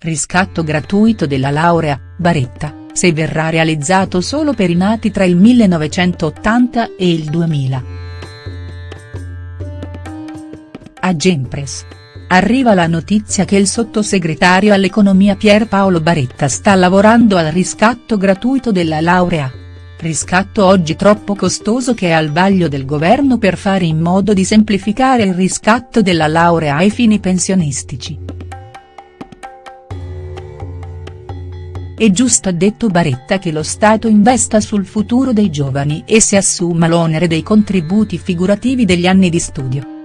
riscatto gratuito della laurea, Baretta, se verrà realizzato solo per i nati tra il 1980 e il 2000. A Gempress. Arriva la notizia che il sottosegretario all'economia Pierpaolo Baretta sta lavorando al riscatto gratuito della laurea. Riscatto oggi troppo costoso che è al vaglio del governo per fare in modo di semplificare il riscatto della laurea ai fini pensionistici. È giusto ha detto Baretta che lo Stato investa sul futuro dei giovani e si assuma l'onere dei contributi figurativi degli anni di studio.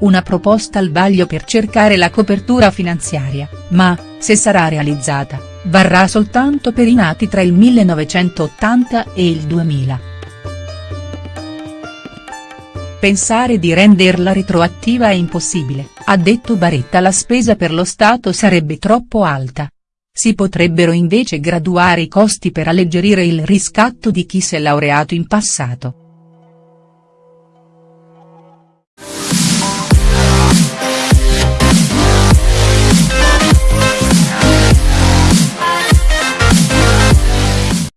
una proposta al vaglio per cercare la copertura finanziaria, ma, se sarà realizzata, varrà soltanto per i nati tra il 1980 e il 2000. Pensare di renderla retroattiva è impossibile, ha detto Baretta la spesa per lo Stato sarebbe troppo alta. Si potrebbero invece graduare i costi per alleggerire il riscatto di chi si è laureato in passato.